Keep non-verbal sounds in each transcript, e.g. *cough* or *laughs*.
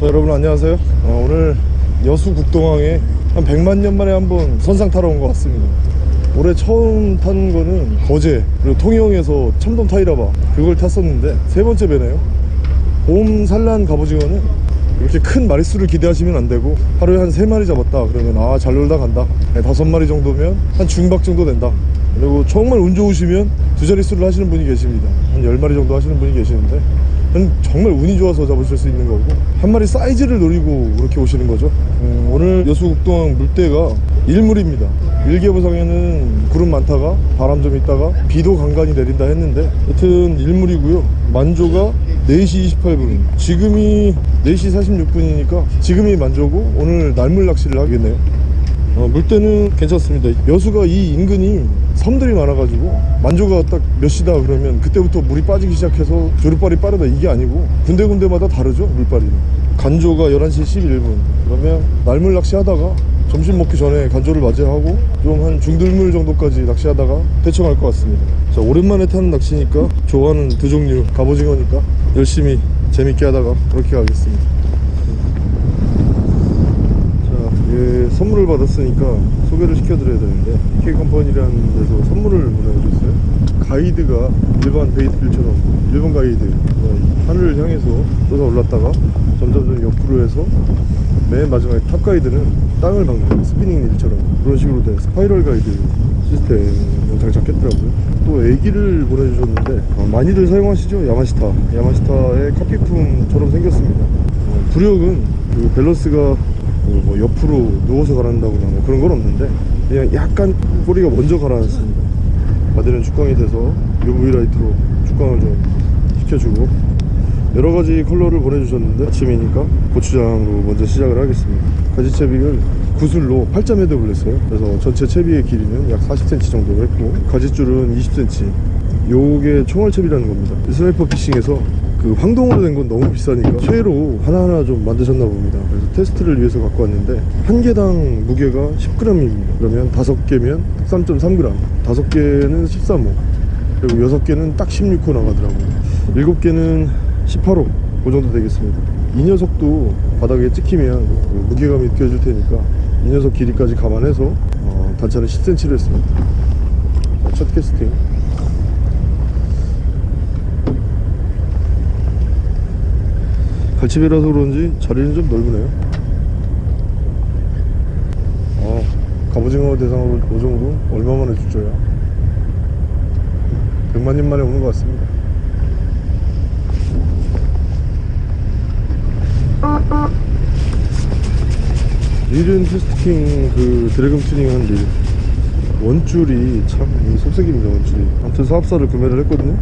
자 여러분 안녕하세요. 어, 오늘 여수 국동항에 한 100만 년 만에 한번 선상 타러 온 것 같습니다. 올해 처음 타는 거는 거제 그리고 통영에서 참돔 타이라바 그걸 탔었는데 세 번째 배네요. 봄 산란 갑오징어는 이렇게 큰 마리수를 기대하시면 안 되고 하루에 한 세마리 잡았다 그러면 아 잘 놀다 간다. 네, 다섯 마리 정도면 한 중박 정도 된다. 그리고 정말 운 좋으시면 두 자릿수를 하시는 분이 계십니다. 한 10마리 정도 하시는 분이 계시는데 정말 운이 좋아서 잡으실 수 있는 거고. 한 마리 사이즈를 노리고 그렇게 오시는 거죠. 음, 오늘 여수국동 물때가 일물입니다. 일개부상에는 구름 많다가 바람 좀 있다가 비도 간간히 내린다 했는데 여튼 일물이고요. 만조가 4시 28분. 지금이 4시 46분이니까 지금이 만조고 오늘 날물 낚시를 하겠네요. 어, 물때는 괜찮습니다. 여수가 이 인근이 섬들이 많아가지고 만조가 딱 몇 시다 그러면 그때부터 물이 빠지기 시작해서 조류빨이 빠르다. 이게 아니고 군데군데마다 다르죠 물빨이 간조가 11시 11분. 그러면 날물 낚시 하다가 점심 먹기 전에 간조를 맞이하고 좀 한 중들물 정도까지 낚시하다가 대충 할것 같습니다. 자 오랜만에 타는 낚시니까 좋아하는 두 종류 갑오징어니까 열심히 재밌게 하다가 그렇게 가겠습니다 선물을 받았으니까 소개를 시켜드려야 되는데 PK 컴퍼니라는 데서 선물을 보내주셨어요. 가이드가 일반 베이트빌처럼 일본 가이드 어, 하늘을 향해서 솟아 올랐다가 점점점 옆으로 해서 맨 마지막에 top 가이드는 땅을 박는 스피닝 릴처럼 그런 식으로 된 spiral 가이드 시스템을 장착했더라고요. 또 에기를 보내주셨는데 어, 많이들 사용하시죠? 야마시타 야마시타의 카피품처럼 생겼습니다. 어, 부력은 그 밸런스가 그 뭐 옆으로 누워서 가라앉다거나 뭐 그런 건 없는데 그냥 약간 꼬리가 먼저 가라앉습니다. 바디는 축광이 돼서 UV 라이트로 축광을 좀 시켜주고 여러 가지 컬러를 보내주셨는데 아침이니까 고추장으로 먼저 시작을 하겠습니다. 가지채비를 구슬로 8점 헤드를 했어요. 그래서 전체 채비의 길이는 약 40cm 정도 했고 가지줄은 20cm 요게 총알채비라는 겁니다. 스나이퍼 피싱에서 그 황동으로 된 건 너무 비싸니까 쇠로 하나하나 좀 만드셨나 봅니다. 그래서 테스트를 위해서 갖고 왔는데 한 개당 무게가 10g입니다. 그러면 5개면 13.3g 5개는 13호. 그리고 6개는 딱 16호 나가더라고요. 7개는 18호. 그 정도 되겠습니다. 이 녀석도 바닥에 찍히면 그 무게감이 느껴질 테니까 이 녀석 길이까지 감안해서 어, 단차는 10cm를 했습니다. 자, 첫 캐스팅 갈치배라서 그런지 자리는 좀 넓으네요. 아 갑오징어 대상으로 이 정도 얼마만에 출조야 100만년 만에 오는 것 같습니다. 릴은 testing 그 드래곤 튜닝 한 릴. 원줄이 참 속썩입니다 원줄이. 아무튼 사합사를 구매를 했거든요.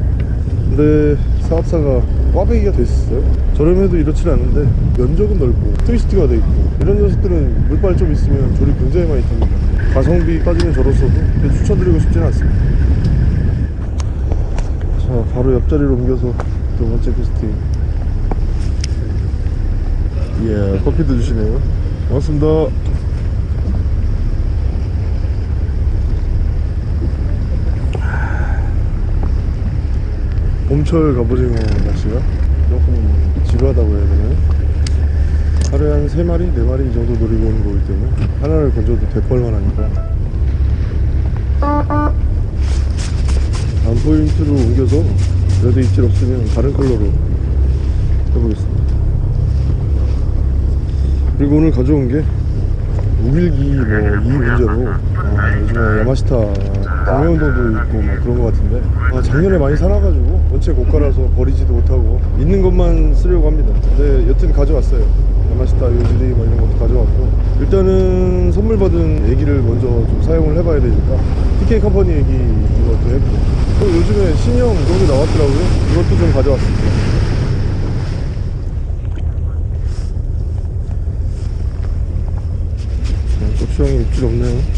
근데 사합사가 꽈배기가 됐어요? 저렴해도 이렇진 않은데 면적은 넓고 트위스트가 돼 있고 이런 녀석들은 물빨 좀 있으면 조립 굉장히 많이 됩니다. 가성비 따지면 저로서도 추천드리고 싶지는 않습니다. 자 바로 옆자리로 옮겨서 두 번째 캐스팅 예 커피도 주시네요. 고맙습니다 봄철 갑오징어 낚시가 조금 지루하다고 해야 되나요? 하루에 한 3마리, 4마리 이 정도 노리고 오는 거기 때문에 하나를 건져도 대벌만 하니까. 다음 포인트로 옮겨서 그래도 입질 없으면 다른 컬러로 해보겠습니다. 그리고 오늘 가져온 게 우길기 뭐이 문제로 아, 요즘에 야마시타 방매운동도 있고 막 그런 것 같은데. 아, 작년에 많이 사놔가지고 원체 고가라서 버리지도 못하고 있는 것만 쓰려고 합니다. 근데 여튼 가져왔어요. 야마시타 요즈리 뭐 이런 것도 가져왔고. 일단은 선물 받은 얘기를 먼저 좀 사용을 해봐야 되니까 TK 컴퍼니 얘기 이것도 했고. 또 요즘에 신형 그런 게 나왔더라고요. 이것도 좀 가져왔습니다. 고추장이 입질 없네요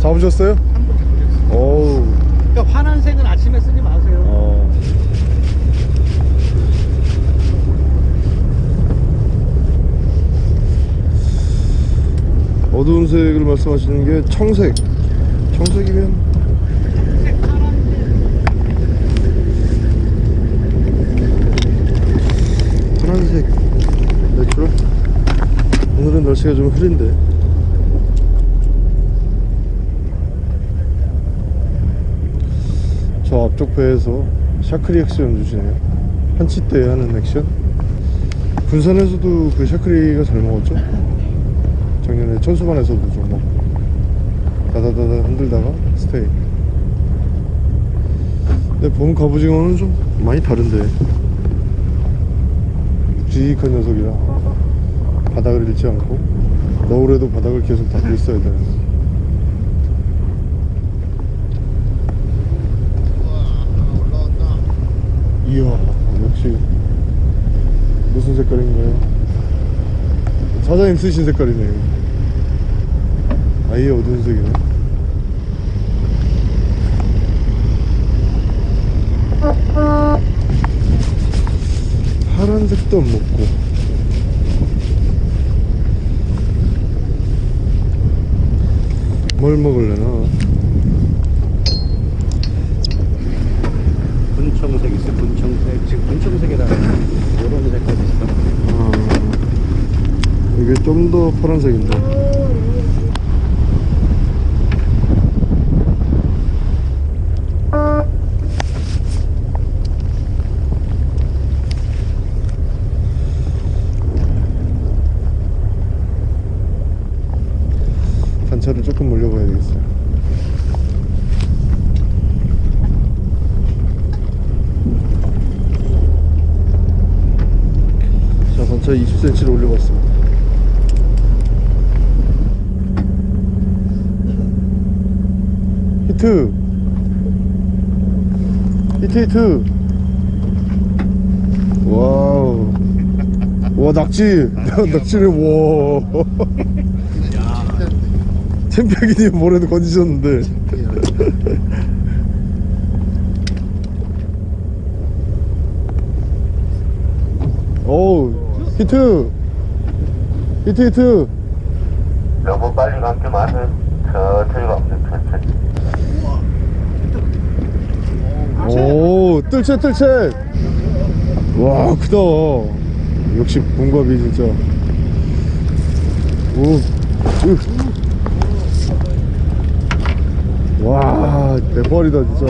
잡으셨어요? 한분 잡으셨어요. 어우 그러니까 파란색은 아침에 쓰지 마세요. 어. 어두운 색을 말씀하시는 게 청색 청색이면 청색, 파란색. 파란색 natural 오늘은 날씨가 좀 흐린데 저 앞쪽 배에서 샤크리 액션 주시네요. 한치 때 하는 액션? 군산에서도 그 샤크리가 잘 먹었죠? 작년에 천수만에서도 좀 먹고. 다다다다 흔들다가 stay. 근데 봄 갑오징어는 좀 많이 다른데. 묵직한 녀석이라 바닥을 잃지 않고 너울에도 바닥을 계속 닫고 있어야 되는 이야 역시 무슨 색깔인가요? 사장님 쓰신 색깔이네요. 아예 어두운 색이네. 파란색도 안 먹고. 뭘 먹을래나 분청색 있어, 분청색. 지금 분청색에다가 이런 색깔이 있어. 아, 이게 좀 더 파란색인데 단차를 조금 되겠어요 1cm를 올리고 있습니다. 히트. 히트 히트. 와우. 와 낙지. *laughs* 낙지를 와. 챔피언님 모래도 건지셨는데. 어우. 히트. 히트 히트. 너무 빨리 마세요. 천천히 가면 천천히. 오 뜰채 뜰채. 와 크다. 역시 봉갑이 진짜. 오와 대박이다 진짜.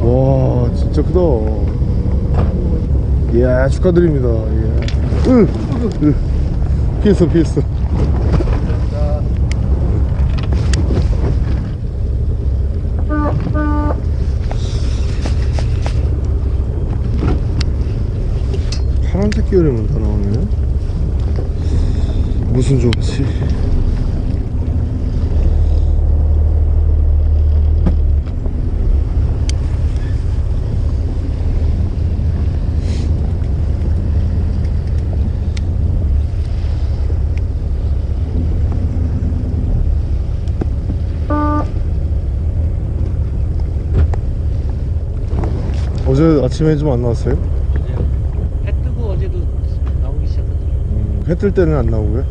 와 진짜 크다. 이야 축하드립니다. 예. 으, 으. 피했어 피했어 파란색 계열에만 다 나오네 무슨 좋지 어제 아침에 좀 안 나왔어요? 해 뜨고 어제도 나오기 시작하더라고. 음, 해뜰 때는 안 나오고요?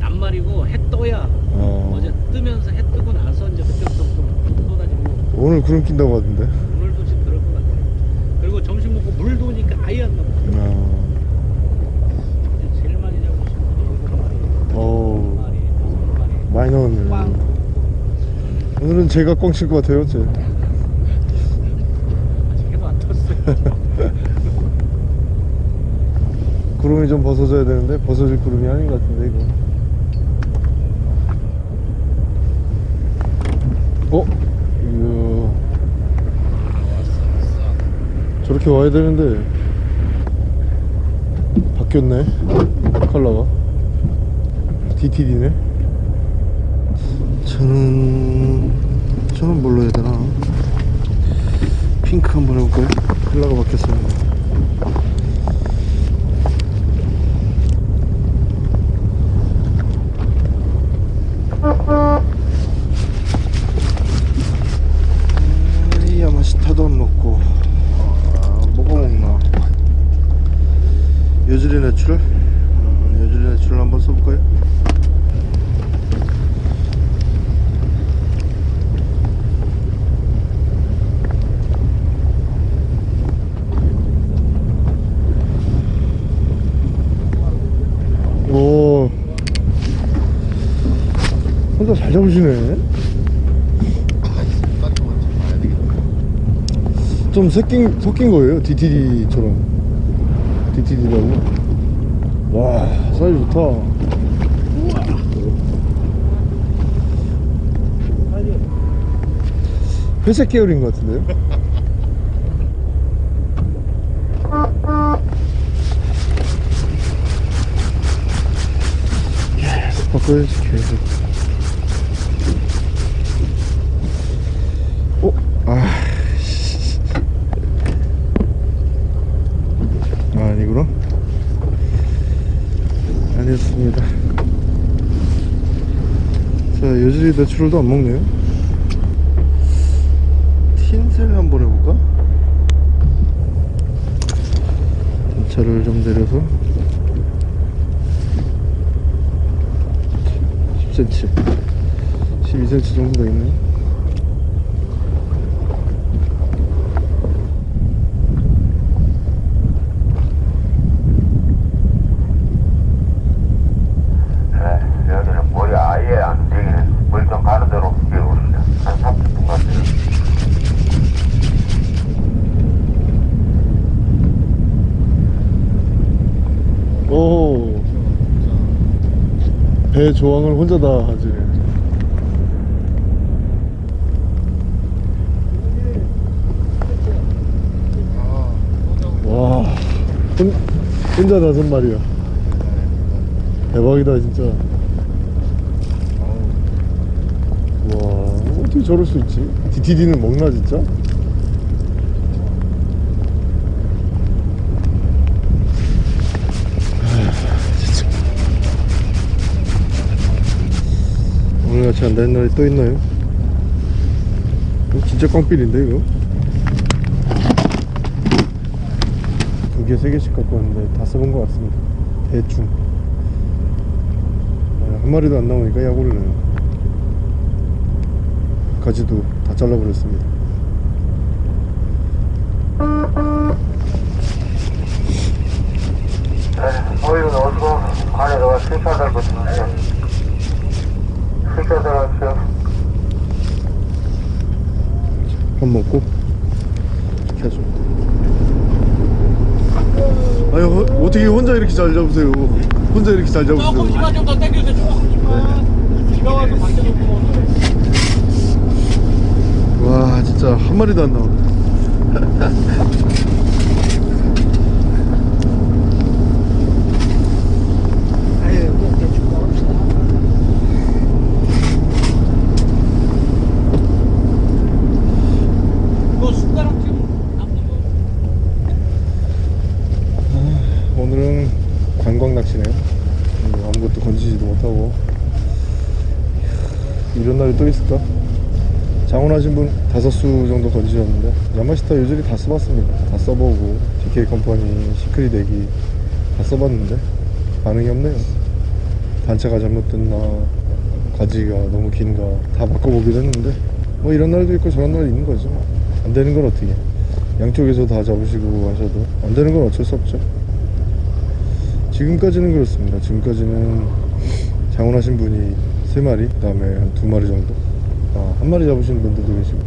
낱말이고 해 떠야 어. 어제 뜨면서 해 뜨고 나서 이제 그때부터 좀 쏟아지고 오늘 구름 낀다고 하던데 오늘도 지금 그럴 것 같아. 그리고 점심 먹고 물 도니까 아예 안 나와. 어, 제일 많이 잡으신 분이 일곱 마리, 어우, 마리, 다섯 마리. 많이 나왔네 꽝. 오늘은 제가 꽝칠것 같아요 제. 떴어요. *laughs* 구름이 좀 벗어져야 되는데 벗어질 구름이 아닌 것 같은데 이거 어? 이야 저렇게 와야 되는데 바뀌었네 컬러가 DTD네 저는 저는 뭘로 해야 되나 핑크 한번 해볼까요? 콜라가 막혔어요 야마시타돈 먹고 아, 뭐가 먹나 요즐리 내출? 아, 요즐리 내출 한번 써볼까요? 잡으시네 좀 섞인, 섞인 거예요 DTD처럼. DTD라고. 와 사이즈 좋다. 회색 계열인 것 같은데요? *laughs* 바꿔야지 계속 아 씨. 아, 아니구나 아니었습니다 자 여전히 내추럴도 안 먹네요 틴셀 한번 해볼까? 단차를 좀 내려서 10cm 12cm 정도 되겠네요 그래, 여기는 물이 아예 안 되기는 물 좀 가는 대로 뛰어오시죠. 한 30분 같아요. 오. 배 조항을 혼자 다 하지. 와. 혼, 혼자 다섯 마리야. 대박이다, 진짜. 와, 어떻게 저럴 수 있지? DTD는 먹나? 진짜. 같이 안 되는 날이 또 있나요? 이거 진짜 꽝필인데 이거? 두 개, 세 개씩 갖고 왔는데 다 써본 것 같습니다 대충 아, 한 마리도 안 나오니까 약 올라요 가지도 다 잘라버렸습니다 네, 보이는 어디고 안에다가 실차 달고 있습니다. 밥 먹고? 켜줘 아유 어, 어떻게 혼자 이렇게 잘 잡으세요? 혼자 이렇게 잘 잡으세요? 조금씩만 좀더 당겨주세요 조금씩만 비가 와서 밖에 놓고 와 진짜 한 마리도 안 나오네 이거 숟가락 좀 남는 거 오늘은 관광 낚시네요 뭐 아무것도 건지지도 못하고 이야, 이런 날이 또 있을까? 장원하신 분 다섯 수 정도 건지셨는데 야마시타 유저리 다 써봤습니다. 다 써보고 DK 컴퍼니 시크릿 대기 다 써봤는데 반응이 없네요. 단차가 잘못됐나 가지가 너무 긴가 다 바꿔보기도 했는데 뭐 이런 날도 있고 저런 날이 있는 거죠. 안 되는 건 어떻게. 양쪽에서 다 잡으시고 하셔도 안 되는 건 어쩔 수 없죠. 지금까지는 그렇습니다. 지금까지는 장원하신 분이 세마리 그 다음에 한 두마리 정도. 아, 한 마리 잡으시는 분들도 계시고.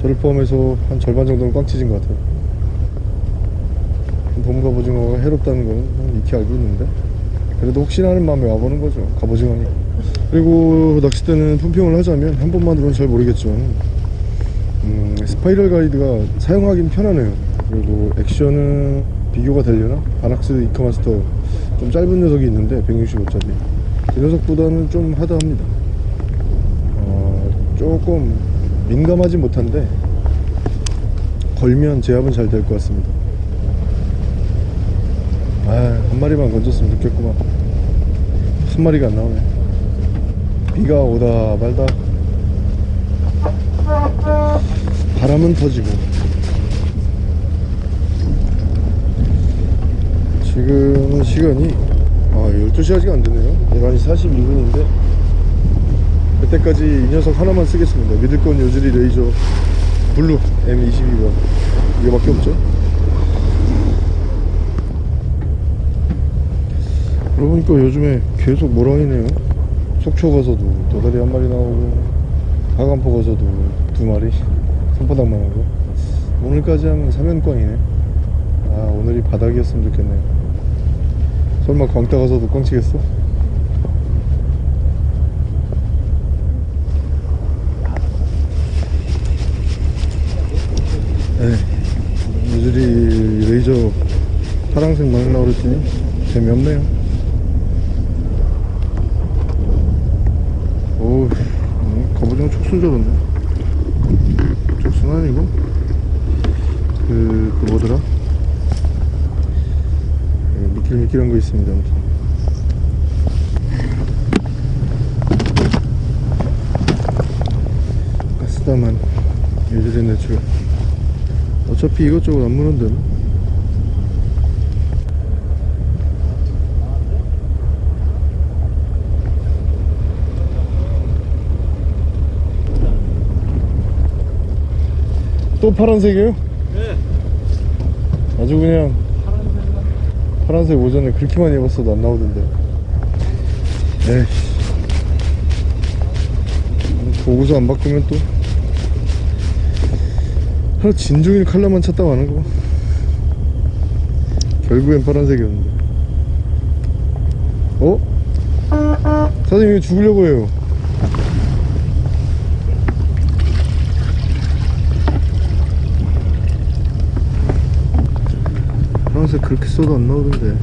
저를 포함해서 한 절반 정도는 꽉 치진 것 같아요. 봄 갑오징어가 해롭다는 거는 익히 알고 있는데. 그래도 혹시나 하는 마음에 와보는 거죠. 갑오징어니. 그리고 낚싯대는 품평을 하자면 한 번만으로는 잘 모르겠지만 음, 스파이럴 가이드가 사용하긴 편하네요. 그리고 액션은 비교가 되려나? 바낙스 이카마스터 좀 짧은 녀석이 있는데 165짜리 그 녀석보다는 좀 하드합니다. 어, 조금 민감하지 못한데 걸면 제압은 잘 될 것 같습니다. 아, 한 마리만 건졌으면 좋겠구만. 한 마리가 안 나오네. 비가 오다 말다 바람은 터지고. 지금은 시간이 아 12시 아직 안 되네요. 11시 42분인데. 그때까지 이 녀석 하나만 쓰겠습니다. 믿을 건 요즈리 레이저 blue M22번. 이거밖에 없죠? 그러고 보니까 요즘에 계속 모랑이네요? 속초 가서도 도다리 한 마리 나오고 하간포 가서도 두 마리? 손바닥만 하고. 오늘까지 하면 사면꽝이네. 아 오늘이 바닥이었으면 좋겠네요 설마 광따 가서도 꽝 치겠어? 네. 요즈리 레이저 파랑색 막 나오랬더니 재미없네요. 오 갑오징어 촉순 저런데 촉순 아니고? 그, 그 뭐더라 예, 미끌미끌한 거 있습니다 아무튼 가스다만 요즈리 natural 어차피 이것저것 안 무는데 뭐. 또 파란색이에요? 네. 아주 그냥 파란색 오전에 그렇게 많이 입었어도 안 나오던데. 에이씨. 보고서 안 바꾸면 또. 하루 진종일 칼라만 찾다 가는 거 결국엔 파란색이었는데. 어? 사장님 왜 죽으려고 해요 파란색 그렇게 써도 안 나오던데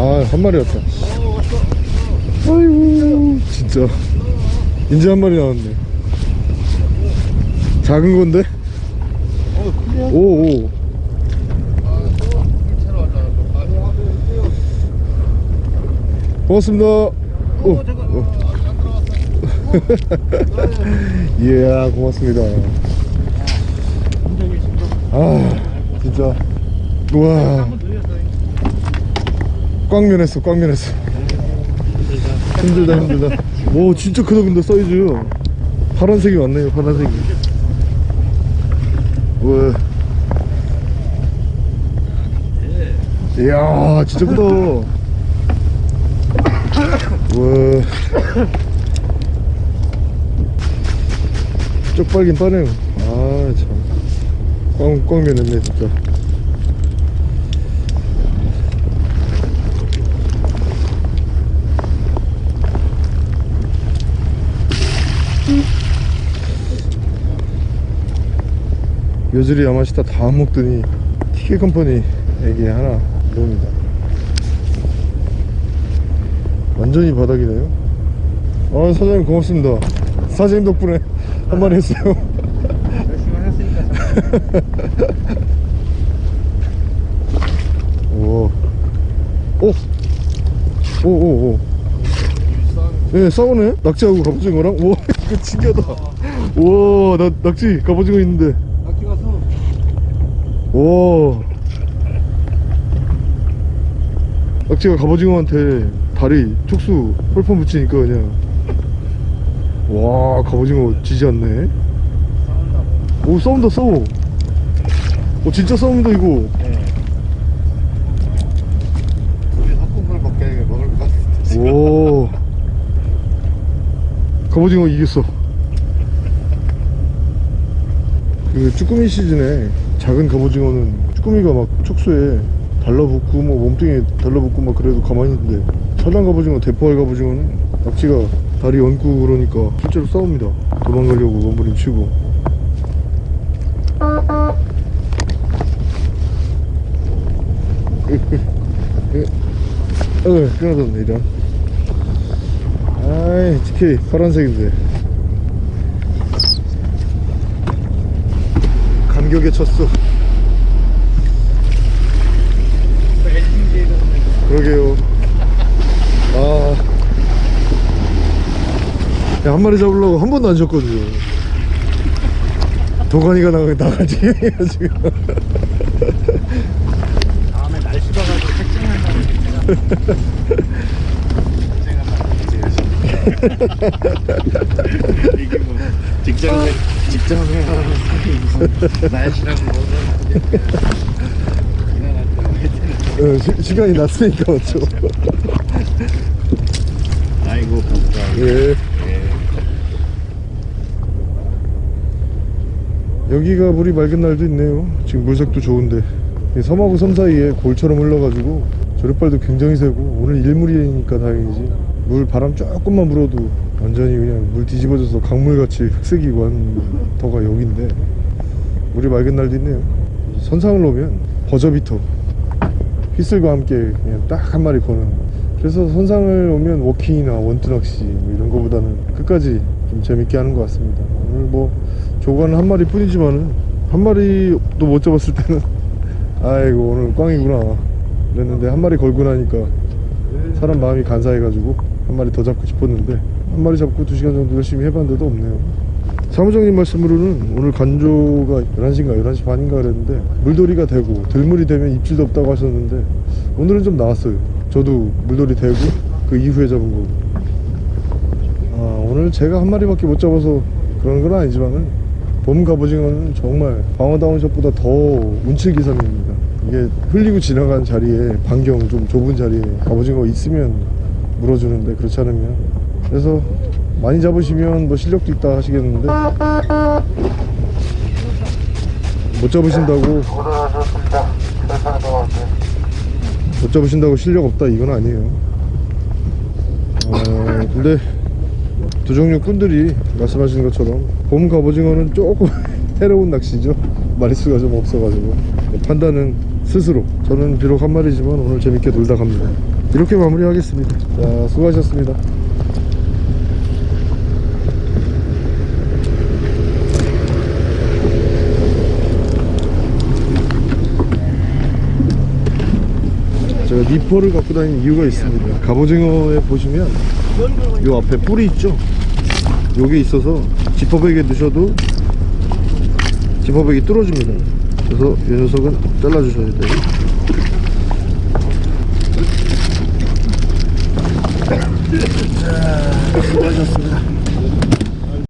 아, 한 마리 왔다. 아이고, 진짜. 이제 한 마리 나왔네. 작은 건데? 오, 오. 고맙습니다. 오, 오. 이야, *laughs* 고맙습니다. 아, 진짜. 우와. 꽝면했어 꽝면했어. 힘들다 힘들다. 오 진짜 크다 근데 사이즈. 파란색이 왔네요 파란색이. 우와 이야 진짜 크다. 우와 쪽팔긴 빠네요. 아참. 꽝, 꽝 면했네 진짜 요즈리 야마시타 다 먹더니 티켓 컴퍼니에게 하나 넣습니다 완전히 바닥이네요 아 사장님 고맙습니다 사장님 덕분에 한 마리 했어요 열심히 하셨으니까 *laughs* 오. 오. 오, 오, 오. 네, 싸우네? 낙지하고 갑오징어랑? 오, *laughs* 이거 신기하다. 와, 나, 낙지, 갑오징어 있는데. 와. 낙지가 갑오징어한테 다리, 촉수, 펄펌 붙이니까 그냥. 와, 갑오징어 지지 않네. 오, 싸운다, 싸워. 오, 진짜 싸운다, 이거. 오. 갑오징어 이겼어 그 쭈꾸미 시즌에 작은 갑오징어는 쭈꾸미가 막 촉수에 달라붙고 뭐 몸뚱이에 달라붙고 막 그래도 가만히 있는데 천안 갑오징어 대포알 갑오징어는 낙지가 다리 얹고 그러니까 실제로 싸웁니다. 도망가려고 몸부림치고. *laughs* 어 끊어졌네 이런. 아이 TK 파란색인데 감격에 쳤어 그러게요 아. 야, 한 마리 잡으려고 한 번도 안 쳤거든요 도가니가 나, 나가지 지금 다음에 날씨 봐가지고 택정한다고 이게 뭐 직장 직장 생활하는 사람이 무슨 날씨라고 뭐는 어, 시, 시간이 났으니까 맞죠 아이고 감사합니다. 예. 여기가 물이 맑은 날도 있네요. 지금 물색도 좋은데. 이 섬하고 섬 사이에 골처럼 흘러가지고 조력발도 굉장히 세고 오늘 일물이니까 다행이지 물 바람 조금만 불어도 완전히 그냥 물 뒤집어져서 강물같이 흑색이고 한 터가 여긴데 물이 맑은 날도 있네요. 선상을 놓으면 버저비터 휘슬과 함께 그냥 딱 한 마리 거는. 그래서 선상을 오면 워킹이나 원투 낚시 뭐 이런 거보다는 끝까지 좀 재밌게 하는 것 같습니다. 오늘 뭐 조과는 한 마리 뿐이지만은 한 마리도 못 잡았을 때는 *laughs* 아이고 오늘 꽝이구나. 그랬는데 한 마리 걸고 나니까 사람 마음이 간사해가지고 한 마리 더 잡고 싶었는데 한 마리 잡고 두 시간 정도 열심히 해봤는데도 없네요. 사무장님 말씀으로는 오늘 간조가 11시인가 11시 반인가 그랬는데 물돌이가 되고 들물이 되면 입질도 없다고 하셨는데 오늘은 좀 나왔어요. 저도 물돌이 되고 그 이후에 잡은 거고. 아 오늘 제가 한 마리밖에 못 잡아서 그런 건 아니지만은 봄 갑오징어는 정말 방어다운 샷보다 더 운칠기삼입니다. 이게 흘리고 지나간 자리에 반경 좀 좁은 자리에 갑오징어 있으면 물어주는데 그렇지 않으면. 그래서 많이 잡으시면 뭐 실력도 있다 하시겠는데. 못 잡으신다고. 못 잡으신다고 실력 없다 이건 아니에요. 어, 근데 두 종류 꾼들이 말씀하신 것처럼 봄 갑오징어는 조금 *laughs* 해로운 낚시죠. 마리수가 좀 없어가지고. 판단은 스스로. 저는 비록 한 마리지만 오늘 재밌게 놀다 갑니다 이렇게 마무리하겠습니다. 자 수고하셨습니다. 제가 니퍼를 갖고 다니는 이유가 있습니다. 갑오징어에 보시면 요 앞에 뿔이 있죠? 요게 있어서 지퍼백에 넣으셔도 지퍼백이 뚫어집니다. 그래서 이 녀석은 잘라 주셔야 돼요